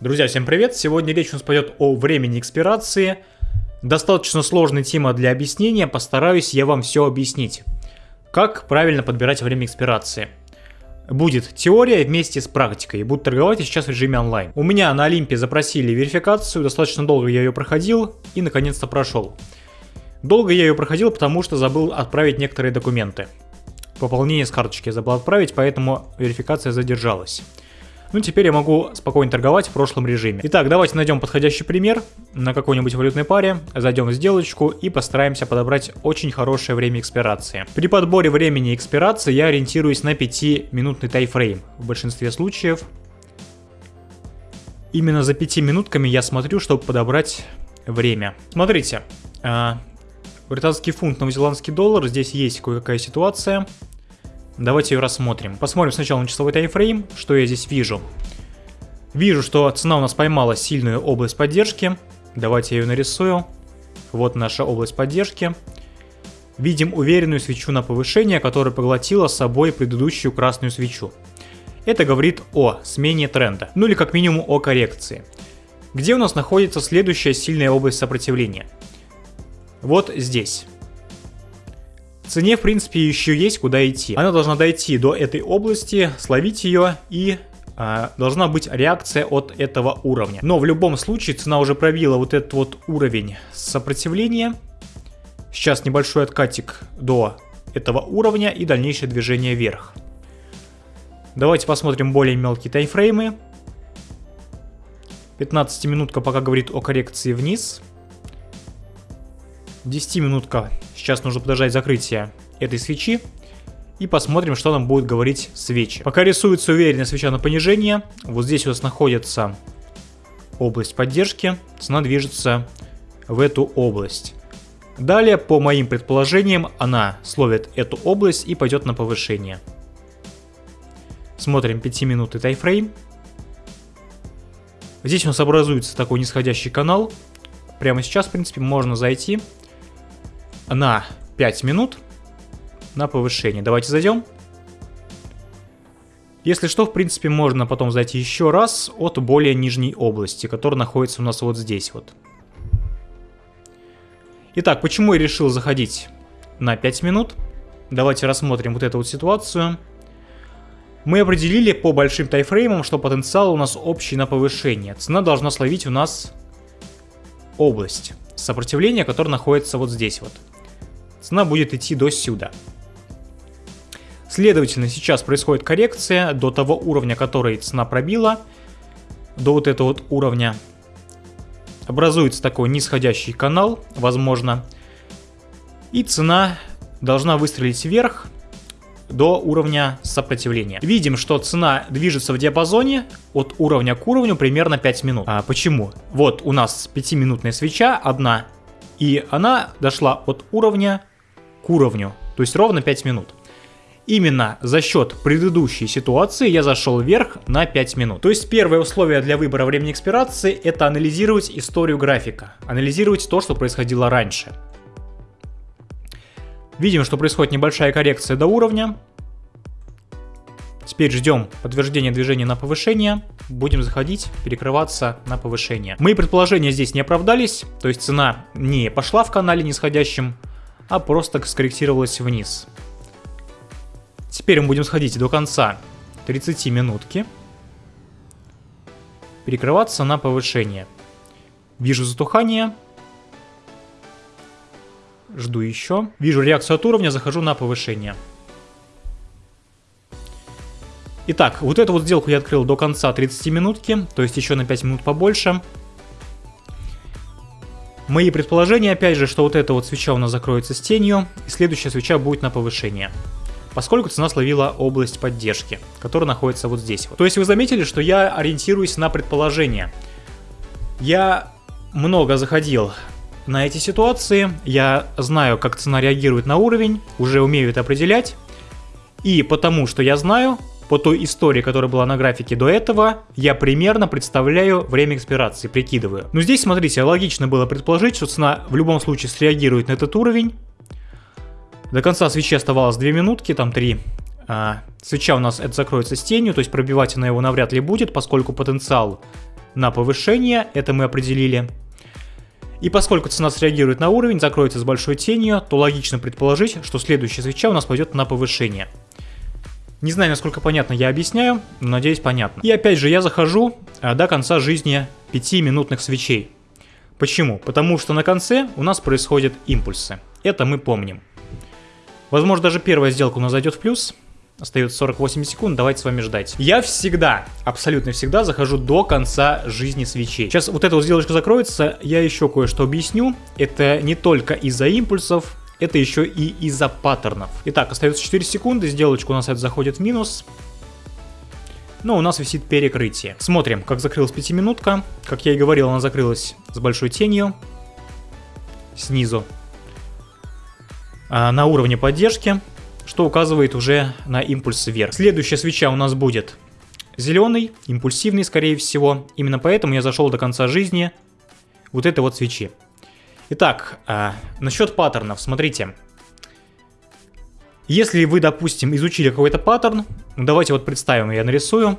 Друзья, всем привет! Сегодня речь у нас пойдет о времени экспирации. Достаточно сложная тема для объяснения, постараюсь я вам все объяснить. Как правильно подбирать время экспирации. Будет теория вместе с практикой, буду торговать сейчас в режиме онлайн. У меня на Олимпе запросили верификацию, достаточно долго я ее проходил и наконец-то прошел. Долго я ее проходил, потому что забыл отправить некоторые документы. Пополнение с карточки забыл отправить, поэтому верификация задержалась. Ну, теперь я могу спокойно торговать в прошлом режиме. Итак, давайте найдем подходящий пример на какой-нибудь валютной паре, зайдем в сделочку и постараемся подобрать очень хорошее время экспирации. При подборе времени экспирации я ориентируюсь на 5-минутный тайфрейм. В большинстве случаев именно за 5 минутками я смотрю, чтобы подобрать время. Смотрите, а, британский фунт, новозеландский доллар, здесь есть кое-какая ситуация. Давайте ее рассмотрим. Посмотрим сначала на часовой таймфрейм, что я здесь вижу. Вижу, что цена у нас поймала сильную область поддержки. Давайте я ее нарисую. Вот наша область поддержки. Видим уверенную свечу на повышение, которая поглотила с собой предыдущую красную свечу. Это говорит о смене тренда, ну или как минимум о коррекции. Где у нас находится следующая сильная область сопротивления? Вот здесь цене, в принципе, еще есть куда идти. Она должна дойти до этой области, словить ее и а, должна быть реакция от этого уровня. Но в любом случае цена уже пробила вот этот вот уровень сопротивления. Сейчас небольшой откатик до этого уровня и дальнейшее движение вверх. Давайте посмотрим более мелкие таймфреймы. 15 минутка пока говорит о коррекции вниз. 10 минутка Сейчас нужно подождать закрытия этой свечи. И посмотрим, что нам будет говорить свечи. Пока рисуется уверенная свеча на понижение. Вот здесь у нас находится область поддержки. Цена движется в эту область. Далее, по моим предположениям, она словит эту область и пойдет на повышение. Смотрим 5 минуты тайфрейм. Здесь у нас образуется такой нисходящий канал. Прямо сейчас, в принципе, можно зайти на 5 минут на повышение. Давайте зайдем. Если что, в принципе, можно потом зайти еще раз от более нижней области, которая находится у нас вот здесь вот. Итак, почему я решил заходить на 5 минут? Давайте рассмотрим вот эту вот ситуацию. Мы определили по большим тайфреймам, что потенциал у нас общий на повышение. Цена должна словить у нас область сопротивления, которая находится вот здесь вот цена будет идти до сюда. Следовательно, сейчас происходит коррекция до того уровня, который цена пробила, до вот этого вот уровня. Образуется такой нисходящий канал, возможно, и цена должна выстрелить вверх до уровня сопротивления. Видим, что цена движется в диапазоне от уровня к уровню примерно 5 минут. А почему? Вот у нас 5-минутная свеча одна, и она дошла от уровня к уровню, то есть ровно 5 минут. Именно за счет предыдущей ситуации я зашел вверх на 5 минут. То есть первое условие для выбора времени экспирации это анализировать историю графика, анализировать то, что происходило раньше. Видим, что происходит небольшая коррекция до уровня. Теперь ждем подтверждения движения на повышение. Будем заходить, перекрываться на повышение. Мои предположения здесь не оправдались, то есть цена не пошла в канале нисходящем, а просто скорректировалась вниз. Теперь мы будем сходить до конца 30 минутки. Перекрываться на повышение. Вижу затухание. Жду еще. Вижу реакцию от уровня, захожу на повышение. Итак, вот эту вот сделку я открыл до конца 30 минутки, то есть еще на 5 минут побольше. Мои предположения, опять же, что вот эта вот свеча у нас закроется с тенью, и следующая свеча будет на повышение. Поскольку цена словила область поддержки, которая находится вот здесь. То есть вы заметили, что я ориентируюсь на предположения. Я много заходил на эти ситуации, я знаю, как цена реагирует на уровень, уже умею это определять. И потому что я знаю, по той истории, которая была на графике до этого, я примерно представляю время экспирации, прикидываю. Но здесь, смотрите, логично было предположить, что цена в любом случае среагирует на этот уровень. До конца свечи оставалось 2 минутки, там 3. А, свеча у нас это закроется с тенью, то есть пробивать она его навряд ли будет, поскольку потенциал на повышение, это мы определили. И поскольку цена среагирует на уровень, закроется с большой тенью, то логично предположить, что следующая свеча у нас пойдет на повышение. Не знаю, насколько понятно я объясняю, но надеюсь понятно. И опять же, я захожу а, до конца жизни 5-минутных свечей. Почему? Потому что на конце у нас происходят импульсы. Это мы помним. Возможно, даже первая сделка у нас зайдет в плюс. Остается 48 секунд, давайте с вами ждать. Я всегда, абсолютно всегда захожу до конца жизни свечей. Сейчас вот эта вот сделочка закроется, я еще кое-что объясню. Это не только из-за импульсов, это еще и из-за паттернов. Итак, остается 4 секунды, сделочка у нас это заходит в минус. Но у нас висит перекрытие. Смотрим, как закрылась пятиминутка. Как я и говорил, она закрылась с большой тенью. Снизу. А на уровне поддержки что указывает уже на импульс вверх. Следующая свеча у нас будет зеленый, импульсивный, скорее всего. Именно поэтому я зашел до конца жизни вот этой вот свечи. Итак, э, насчет паттернов, смотрите. Если вы, допустим, изучили какой-то паттерн, ну, давайте вот представим, я нарисую.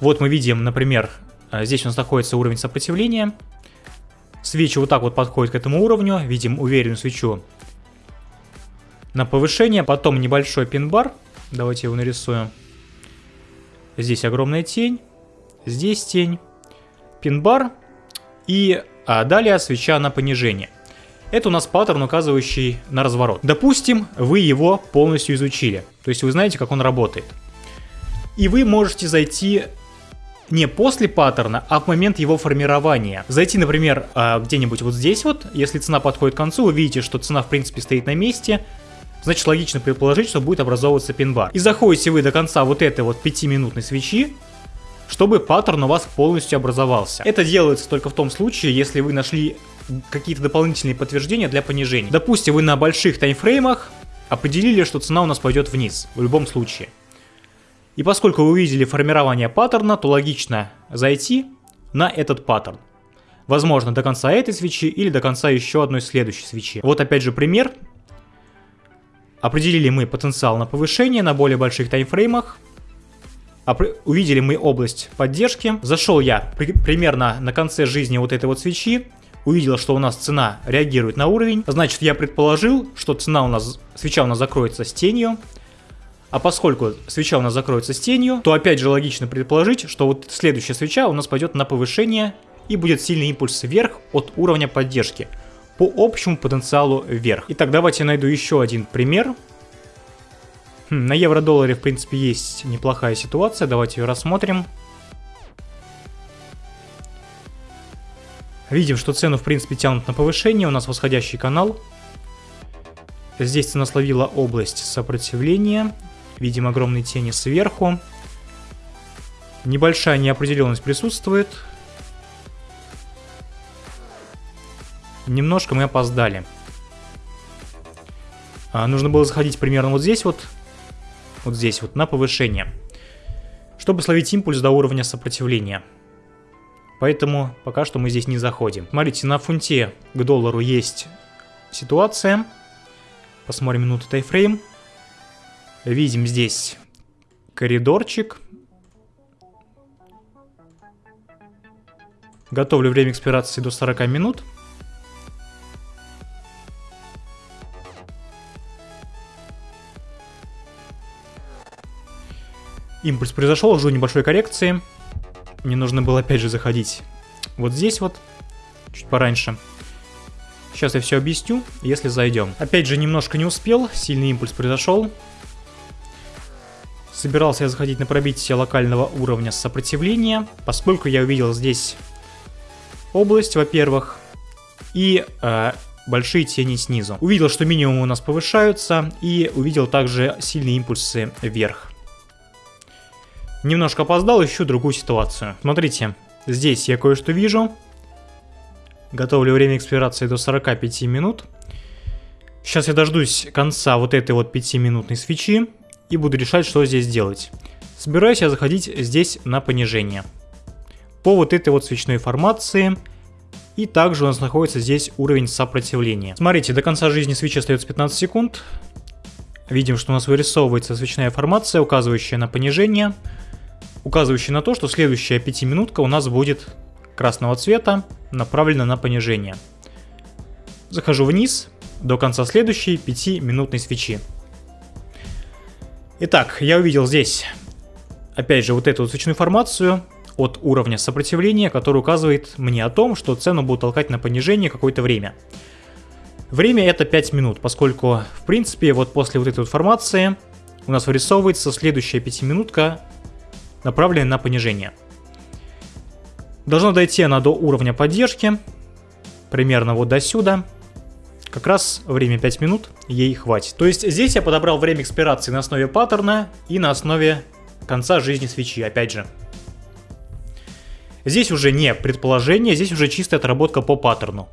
Вот мы видим, например, а, здесь у нас находится уровень сопротивления. Свечи вот так вот подходят к этому уровню, видим уверенную свечу на повышение, потом небольшой пин-бар. Давайте его нарисуем. Здесь огромная тень, здесь тень, пин-бар и а, далее свеча на понижение. Это у нас паттерн, указывающий на разворот. Допустим, вы его полностью изучили, то есть вы знаете, как он работает. И вы можете зайти не после паттерна, а в момент его формирования. Зайти, например, а, где-нибудь вот здесь вот, если цена подходит к концу, вы видите, что цена в принципе стоит на месте, значит логично предположить, что будет образовываться пин-бар. И заходите вы до конца вот этой вот 5-минутной свечи, чтобы паттерн у вас полностью образовался. Это делается только в том случае, если вы нашли какие-то дополнительные подтверждения для понижения. Допустим, вы на больших таймфреймах определили, что цена у нас пойдет вниз, в любом случае. И поскольку вы увидели формирование паттерна, то логично зайти на этот паттерн. Возможно, до конца этой свечи или до конца еще одной следующей свечи. Вот опять же пример. Определили мы потенциал на повышение на более больших таймфреймах. Увидели мы область поддержки. Зашел я при примерно на конце жизни вот этой вот свечи. Увидел, что у нас цена реагирует на уровень. Значит, я предположил, что цена у нас, свеча у нас закроется с тенью. А поскольку свеча у нас закроется с тенью, то опять же логично предположить, что вот следующая свеча у нас пойдет на повышение и будет сильный импульс вверх от уровня поддержки по общему потенциалу вверх. Итак, давайте я найду еще один пример. Хм, на евро-долларе, в принципе, есть неплохая ситуация. Давайте ее рассмотрим. Видим, что цену, в принципе, тянут на повышение. У нас восходящий канал. Здесь цена словила область сопротивления. Видим огромные тени сверху. Небольшая неопределенность присутствует. Немножко мы опоздали. А, нужно было заходить примерно вот здесь вот. Вот здесь вот, на повышение. Чтобы словить импульс до уровня сопротивления. Поэтому пока что мы здесь не заходим. Смотрите, на фунте к доллару есть ситуация. Посмотрим минуту тайфрейм. Видим здесь коридорчик. Готовлю время экспирации до 40 минут. Импульс произошел, жду небольшой коррекции. Мне нужно было опять же заходить вот здесь вот, чуть пораньше. Сейчас я все объясню, если зайдем. Опять же, немножко не успел, сильный импульс произошел. Собирался я заходить на пробитие локального уровня сопротивления, поскольку я увидел здесь область, во-первых, и э, большие тени снизу. Увидел, что минимумы у нас повышаются, и увидел также сильные импульсы вверх. Немножко опоздал, ищу другую ситуацию. Смотрите, здесь я кое-что вижу. Готовлю время экспирации до 45 минут. Сейчас я дождусь конца вот этой вот 5-минутной свечи и буду решать, что здесь делать. Собираюсь я заходить здесь на понижение. По вот этой вот свечной формации. И также у нас находится здесь уровень сопротивления. Смотрите, до конца жизни свечи остается 15 секунд. Видим, что у нас вырисовывается свечная формация, указывающая на понижение указывающий на то, что следующая пятиминутка у нас будет красного цвета, направлена на понижение. Захожу вниз до конца следующей пятиминутной свечи. Итак, я увидел здесь, опять же, вот эту вот свечную формацию от уровня сопротивления, который указывает мне о том, что цену будут толкать на понижение какое-то время. Время это 5 минут, поскольку, в принципе, вот после вот этой вот формации у нас вырисовывается следующая пятиминутка, направленная на понижение. Должна дойти она до уровня поддержки, примерно вот до сюда. Как раз время 5 минут ей хватит. То есть здесь я подобрал время экспирации на основе паттерна и на основе конца жизни свечи, опять же. Здесь уже не предположение, здесь уже чистая отработка по паттерну.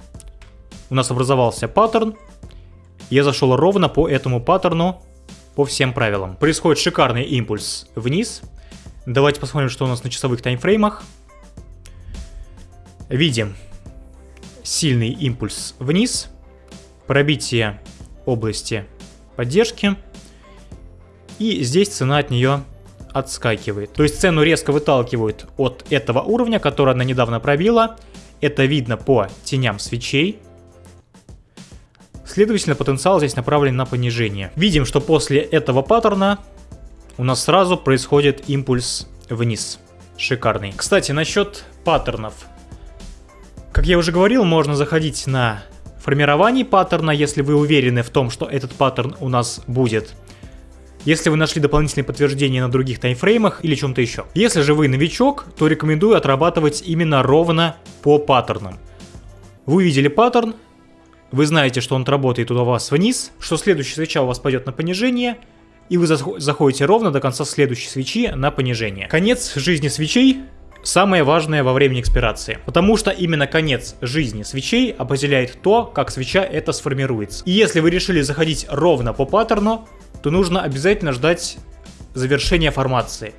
У нас образовался паттерн, я зашел ровно по этому паттерну, по всем правилам. Происходит шикарный импульс вниз. Давайте посмотрим, что у нас на часовых таймфреймах. Видим сильный импульс вниз, пробитие области поддержки, и здесь цена от нее отскакивает. То есть цену резко выталкивают от этого уровня, который она недавно пробила. Это видно по теням свечей. Следовательно, потенциал здесь направлен на понижение. Видим, что после этого паттерна у нас сразу происходит импульс вниз. Шикарный. Кстати, насчет паттернов. Как я уже говорил, можно заходить на формирование паттерна, если вы уверены в том, что этот паттерн у нас будет. Если вы нашли дополнительные подтверждения на других таймфреймах или чем-то еще. Если же вы новичок, то рекомендую отрабатывать именно ровно по паттернам. Вы увидели паттерн, вы знаете, что он работает у вас вниз, что следующая свеча у вас пойдет на понижение, и вы заходите ровно до конца следующей свечи на понижение. Конец жизни свечей самое важное во времени экспирации. Потому что именно конец жизни свечей определяет то, как свеча это сформируется. И если вы решили заходить ровно по паттерну, то нужно обязательно ждать завершения формации.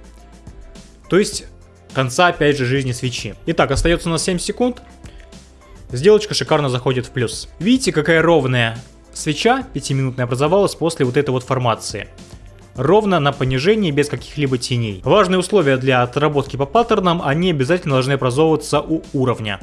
То есть конца опять же жизни свечи. Итак, остается у нас 7 секунд. Сделочка шикарно заходит в плюс. Видите, какая ровная свеча 5-минутная образовалась после вот этой вот формации. Ровно на понижении, без каких-либо теней. Важные условия для отработки по паттернам, они обязательно должны образовываться у уровня.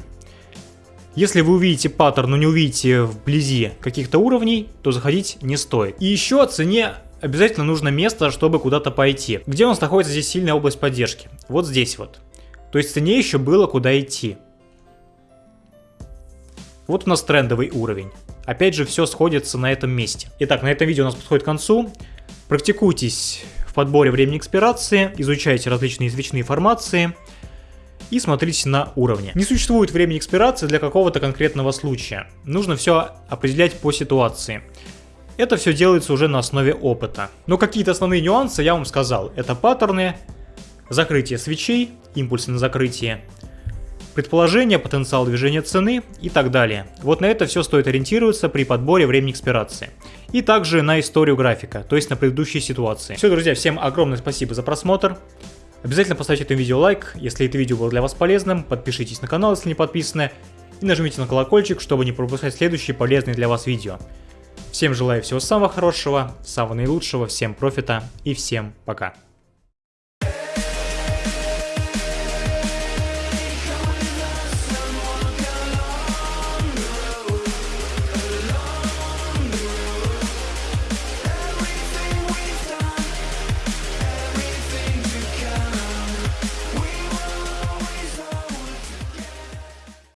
Если вы увидите паттерн, но не увидите вблизи каких-то уровней, то заходить не стоит. И еще о цене обязательно нужно место, чтобы куда-то пойти. Где у нас находится здесь сильная область поддержки? Вот здесь вот. То есть цене еще было куда идти. Вот у нас трендовый уровень. Опять же, все сходится на этом месте. Итак, на этом видео у нас подходит к концу. Практикуйтесь в подборе времени экспирации, изучайте различные свечные формации и смотрите на уровне. Не существует времени экспирации для какого-то конкретного случая. Нужно все определять по ситуации. Это все делается уже на основе опыта. Но какие-то основные нюансы я вам сказал. Это паттерны, закрытие свечей, импульсы на закрытие, предположение, потенциал движения цены и так далее. Вот на это все стоит ориентироваться при подборе времени экспирации. И также на историю графика, то есть на предыдущие ситуации. Все, друзья, всем огромное спасибо за просмотр. Обязательно поставьте этому видео лайк, если это видео было для вас полезным, подпишитесь на канал, если не подписаны, и нажмите на колокольчик, чтобы не пропускать следующие полезные для вас видео. Всем желаю всего самого хорошего, самого наилучшего, всем профита и всем пока.